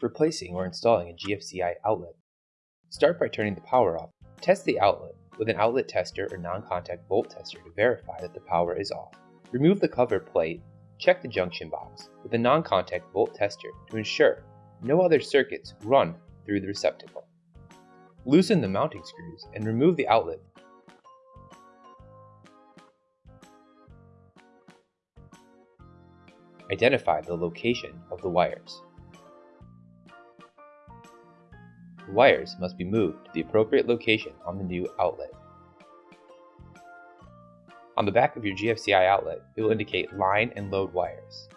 Replacing or installing a GFCI outlet. Start by turning the power off. Test the outlet with an outlet tester or non-contact volt tester to verify that the power is off. Remove the cover plate, check the junction box with a non-contact volt tester to ensure no other circuits run through the receptacle. Loosen the mounting screws and remove the outlet. Identify the location of the wires. Wires must be moved to the appropriate location on the new outlet. On the back of your GFCI outlet, it will indicate line and load wires.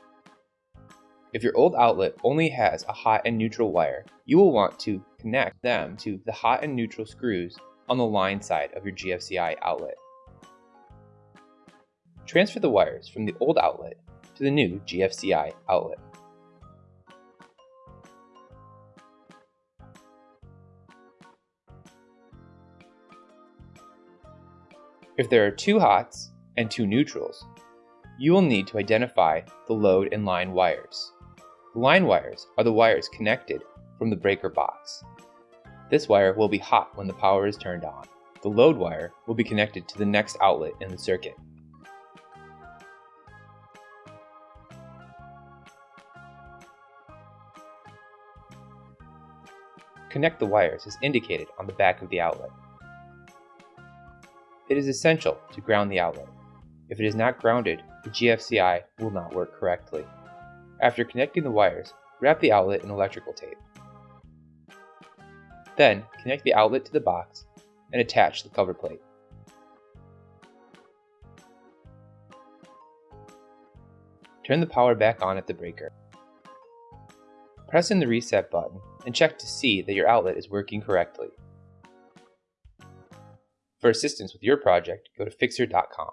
If your old outlet only has a hot and neutral wire, you will want to connect them to the hot and neutral screws on the line side of your GFCI outlet. Transfer the wires from the old outlet to the new GFCI outlet. If there are two hots and two neutrals, you will need to identify the load and line wires. The line wires are the wires connected from the breaker box. This wire will be hot when the power is turned on. The load wire will be connected to the next outlet in the circuit. Connect the wires as indicated on the back of the outlet. It is essential to ground the outlet. If it is not grounded, the GFCI will not work correctly. After connecting the wires, wrap the outlet in electrical tape. Then, connect the outlet to the box and attach the cover plate. Turn the power back on at the breaker. Press in the reset button and check to see that your outlet is working correctly. For assistance with your project, go to Fixer.com.